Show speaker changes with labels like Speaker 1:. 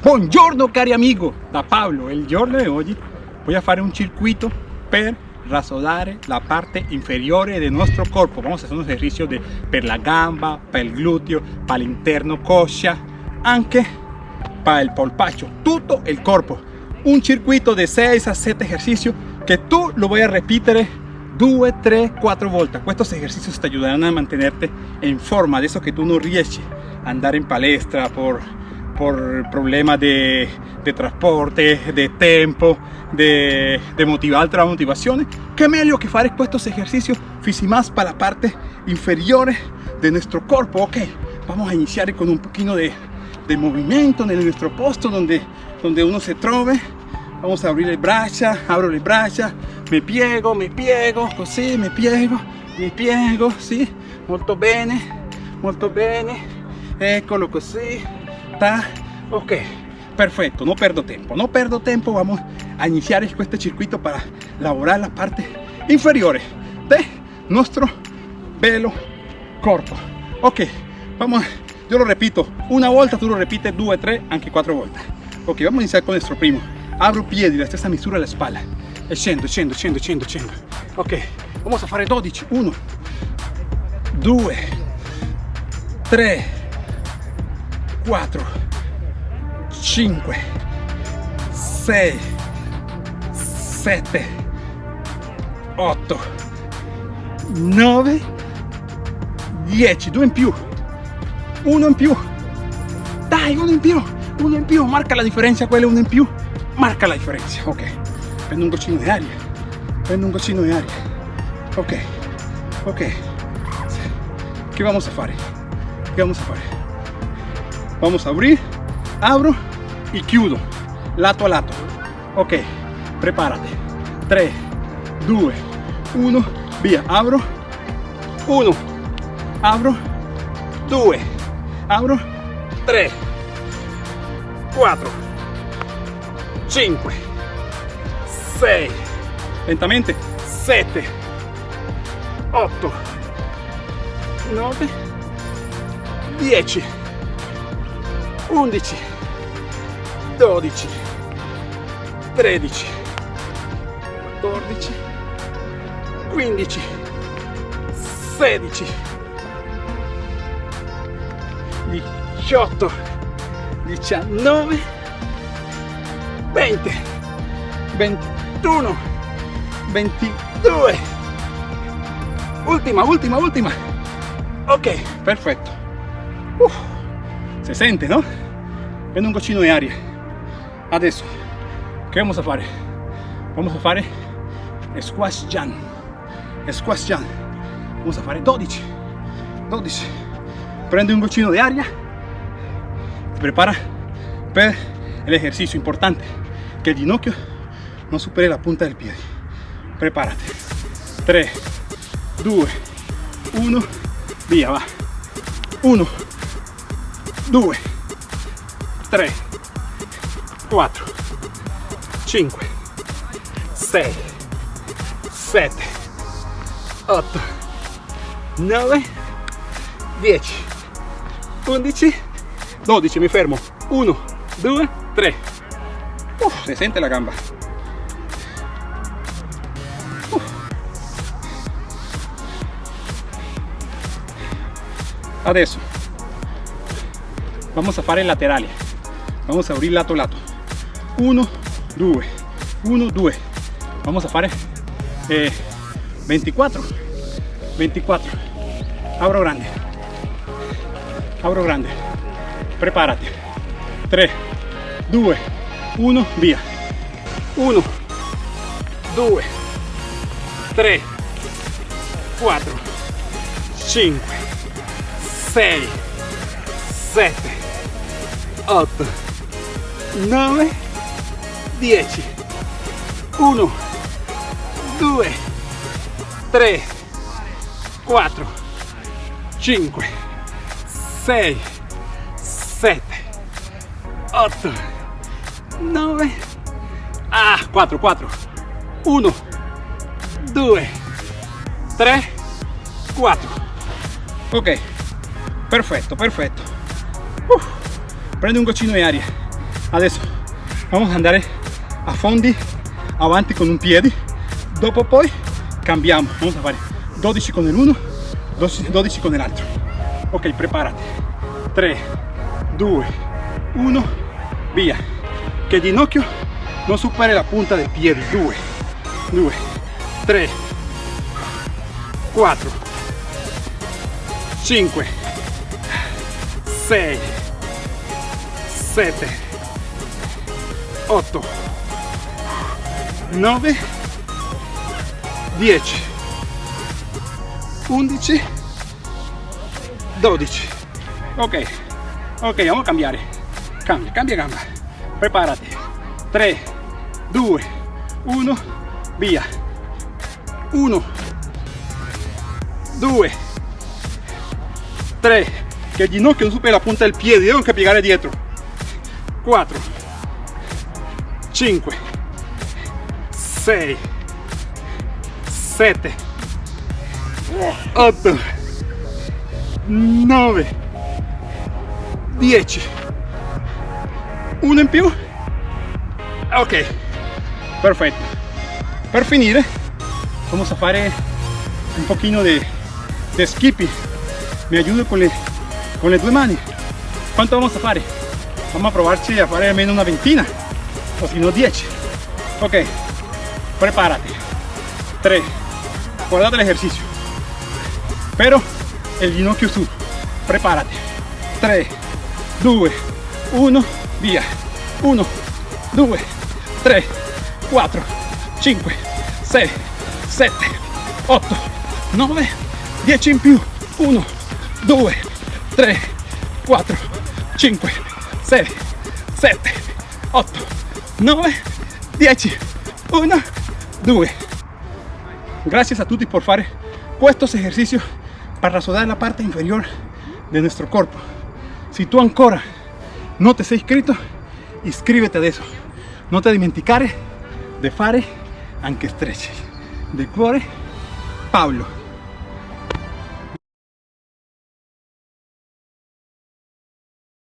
Speaker 1: Buongiorno cari amigo, da Pablo. Il giorno di oggi voy a fare un circuito per rasodare la parte inferiore del nostro corpo. Vamos a hacer un ejercicio de, per la gamba, per il gluteo, per l'interno coscia, anche per il polpaccio, tutto il corpo. Un circuito de 6 a 7 ejercicios que tú lo voy a repetir 2, 3, 4 volte. Estos ejercicios te ayudarán a mantenerte en forma, de eso que tú no riesci andar en palestra por por problemas de, de transporte, de tiempo, de, de motivar la motivación, qué mejor que hacer estos ejercicios más para la parte inferior de nuestro cuerpo. Ok, vamos a iniciar con un poquito de, de movimiento en nuestro posto donde, donde uno se trove. Vamos a abrir le braccia, abro le braccia, me piego, me piego, così, me piego, me piego, sí, molto bene, molto bene, eccolo così, ok. Perfecto no perdo tiempo no perdo tiempo. Vamos a iniciar este circuito para elaborar la parte inferior de nuestro velo corto. Ok vamos yo lo repito una vuelta tú lo repites dos tres aunque cuatro vueltas. Ok vamos a iniciar con nuestro primo. Abro piedi la stessa misura alla spalla e scendo scendo scendo scendo scendo ok vamos a fare 12 1 2 3 4 5 6 7 8 9 10 due in più uno in più. Dai uno in più uno in più. Marca la differenza quello uno in più. Marca la differenza ok. Prendo un goccino di aria prendo un goccino di aria. Ok ok. Che vamos a fare? Che vamos a fare vamos a abrir abro y chiudo lato a lato. Ok prepárate. 3 2 1 via abro. 1 abro 2 abro. 3 4 5 6 lentamente. 7 8 9 10 11 12 13 14 15 16 18 19 20 21 22 ultima ultima ultima. Ok. Perfetto. Uf, se sente no? prendo un goccino di aria adesso che vamos a fare? vamos a fare squash jump squash jump vamos a fare 12 12 prende un goccino di aria prepara per l'esercizio importante che il ginocchio non superi la punta del piede preparati 3 2 1 via va. 1 2 3 4 5 6 7 8 9 10 11 12 mi fermo. 1 2 3 Uf, se sente la gamba. Uf. adesso vamos a fare laterali vamos a abrir lato lato. 1 2 1 2 vamos a fare eh, 24 24 abro grande. Abro grande. Prepárate. 3 2 1 via 1 2 3 4 5 6 7 8 9 10 1 2 3 4 5 6 7 8 9 ah 4 4 1 2 3 4 ok perfetto perfetto. Uf, prende un goccino di aria adesso vamos a andare a fondi avanti con un piede dopo poi cambiamo vamos a fare 12 con el uno 12, 12 con el altro ok preparati 3 2 1 via che il ginocchio non superi la punta del piede 2 2 3 4 5 6 7 8 9 10 11 12 ok ok vamos a cambiare. Cambia cambia gamba. Preparati. 3 2 1 via. 1 2 3 che il ginocchio non supera la punta del piede devo anche piegare dietro 4 5 6 7 8 9 10 uno in più ok perfetto per finire vamos a fare un pochino de, de skipping. Me ayudo con le, con le due mani quanto vamos a fare vamos a provarci a fare almeno una ventina o si no 10 ok prepárate. 3 guardate el ejercicio. Pero el ginocchio su prepárate. 3 2 1 via. 1 2 3 4 5 6 7 8 9 10 in più. 1 2 3 4 5 6 7 8 9 10 1 2 gracias a tutti por fare estos ejercicios para rasodar la parte inferior de nuestro cuerpo. Si tú ancora no te sei iscrito iscríbete de eso. No te dimenticare de fare anche stretch. De cuore Pablo